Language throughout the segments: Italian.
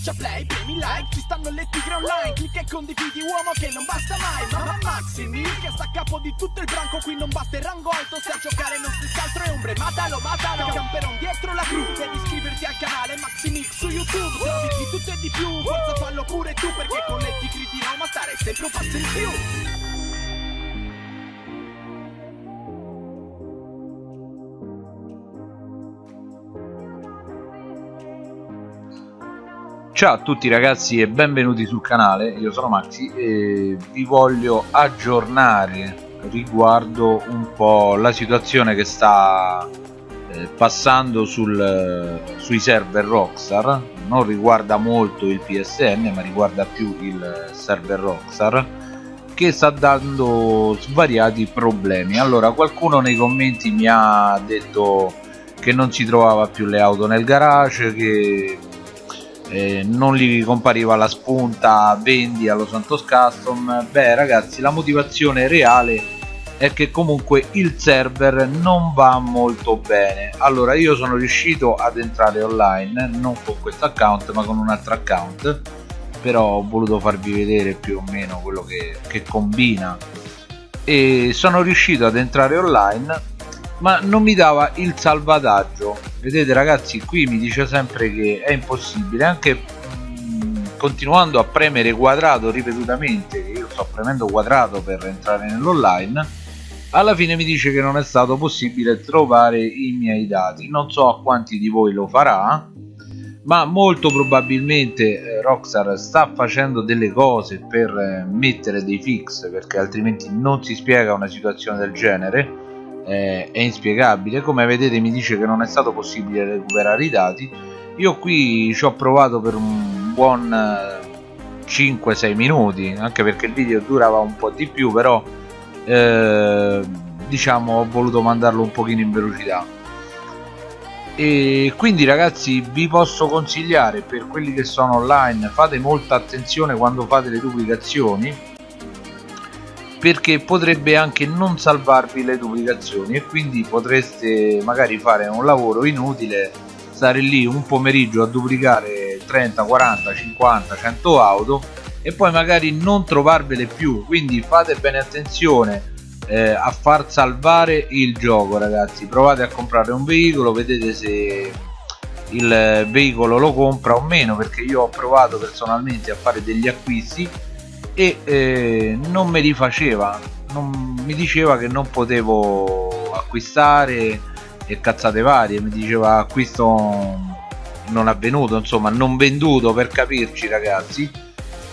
Schiaccia play, premi like, ci stanno le tigre online Clicca e condividi uomo che non basta mai Mamma Maximi che sta a capo di tutto il branco Qui non basta il rango alto, se a giocare non si altro è ombre Matalo, matalo, camperon dietro la cru Devi iscriverti al canale Maximix su YouTube Trovi di tutto e di più, forza fallo pure tu Perché con le tigri di Roma stare sempre un passo in più Ciao a tutti ragazzi e benvenuti sul canale, io sono Maxi e vi voglio aggiornare riguardo un po' la situazione che sta eh, passando sul, eh, sui server Rockstar. Non riguarda molto il PSN ma riguarda più il server Rockstar che sta dando svariati problemi. Allora qualcuno nei commenti mi ha detto che non si trovava più le auto nel garage che eh, non gli compariva la spunta vendi allo Santos Custom. Beh ragazzi la motivazione reale è che comunque il server non va molto bene. Allora io sono riuscito ad entrare online non con questo account ma con un altro account però ho voluto farvi vedere più o meno quello che, che combina. E sono riuscito ad entrare online ma non mi dava il salvataggio vedete ragazzi qui mi dice sempre che è impossibile anche mm, continuando a premere quadrato ripetutamente io sto premendo quadrato per entrare nell'online alla fine mi dice che non è stato possibile trovare i miei dati. Non so a quanti di voi lo farà ma molto probabilmente eh, Rockstar sta facendo delle cose per eh, mettere dei fix perché altrimenti non si spiega una situazione del genere eh, è inspiegabile. Come vedete mi dice che non è stato possibile recuperare i dati. Io qui ci ho provato per un buon 5-6 eh, minuti anche perché il video durava un po' di più però eh, diciamo ho voluto mandarlo un pochino in velocità. E quindi ragazzi vi posso consigliare per quelli che sono online fate molta attenzione quando fate le duplicazioni perché potrebbe anche non salvarvi le duplicazioni e quindi potreste magari fare un lavoro inutile stare lì un pomeriggio a duplicare 30 40 50 100 auto e poi magari non trovarvele più. Quindi fate bene attenzione eh, a far salvare il gioco ragazzi. Provate a comprare un veicolo vedete se il veicolo lo compra o meno perché io ho provato personalmente a fare degli acquisti e eh, non me li faceva non, mi diceva che non potevo acquistare e cazzate varie mi diceva acquisto non avvenuto insomma non venduto per capirci ragazzi.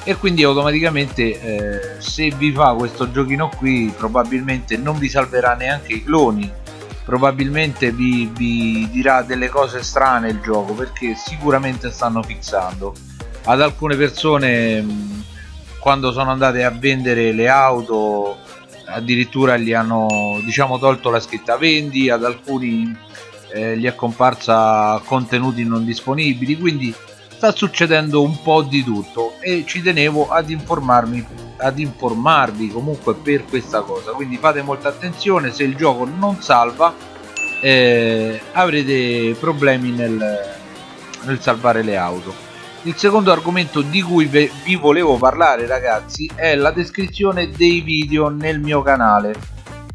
E quindi automaticamente eh, se vi fa questo giochino qui probabilmente non vi salverà neanche i cloni. Probabilmente vi, vi dirà delle cose strane il gioco perché sicuramente stanno fissando. Ad alcune persone quando sono andate a vendere le auto addirittura gli hanno diciamo tolto la scritta vendi ad alcuni eh, gli è comparsa contenuti non disponibili quindi sta succedendo un po' di tutto e ci tenevo ad informarmi ad informarvi comunque per questa cosa. Quindi fate molta attenzione se il gioco non salva eh, avrete problemi nel, nel salvare le auto il secondo argomento di cui vi volevo parlare ragazzi è la descrizione dei video nel mio canale.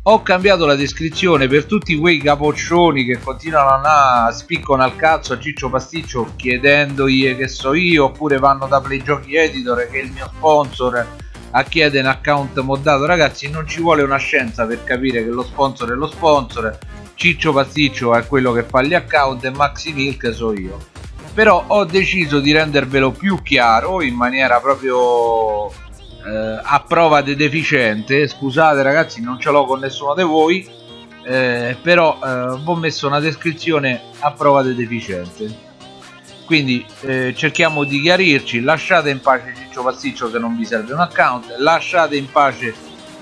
Ho cambiato la descrizione per tutti quei capoccioni che continuano a spiccano al cazzo a Ciccio Pasticcio chiedendogli che so io oppure vanno da Play Giochi Editor che è il mio sponsor a chiedere un account moddato. Ragazzi non ci vuole una scienza per capire che lo sponsor è lo sponsor. Ciccio Pasticcio è quello che fa gli account e Maxi Milk so io però ho deciso di rendervelo più chiaro in maniera proprio eh, a prova di deficiente. Scusate ragazzi non ce l'ho con nessuno di voi eh, però eh, ho messo una descrizione a prova di deficiente. Quindi eh, cerchiamo di chiarirci. Lasciate in pace Ciccio Pasticcio se non vi serve un account. Lasciate in pace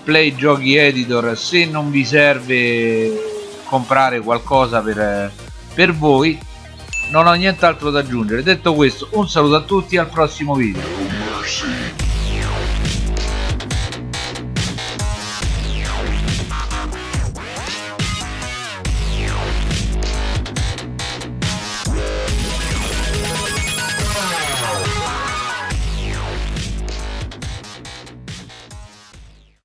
Play Giochi Editor se non vi serve comprare qualcosa per, per voi non ho nient'altro da aggiungere. Detto questo un saluto a tutti al prossimo video